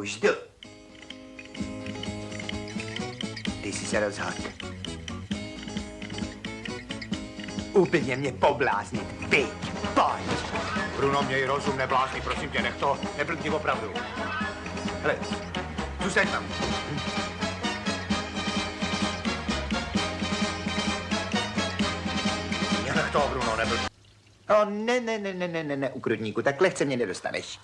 Už jdu. Ty jsi se rozhodl. Úplně mě pobláznit. Pojď, pojď. Bruno, měj rozum, neblázni, prosím tě, nech to, neblbni opravdu. Hele, zůstaň tam. Nech to, Bruno, neblbni. O, ne, ne, ne, ne, ne, ne, ne, ukrutníku, tak lehce mě nedostaneš.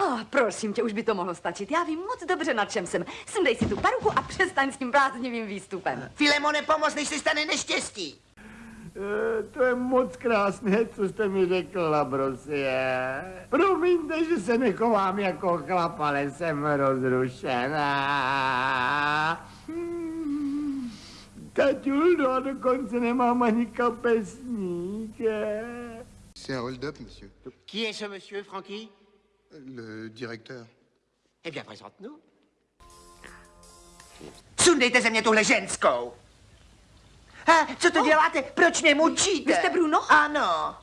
Oh, prosím tě, už by to mohlo stačit. Já vím moc dobře, na čem jsem. Sundej si tu paruku a přestaň s tím bláznivým výstupem. Filemone, pomoz, než se stane neštěstí. Eh, To je moc krásné, co jste mi řekla, Brosie. Promiňte, že se nechovám jako chlap, ale jsem rozrušená. Hmm. Taťuldo, a dokonce nemám ani kapesník. eh. C'est un hold-up, monsieur. Qui est ce monsieur, Francky Le directeur. Eh bien, présente-nous. Sundejte ze mě tuhle ženskou. Co to děláte? Proč mě mučíte? Vy jste Bruno? Ano.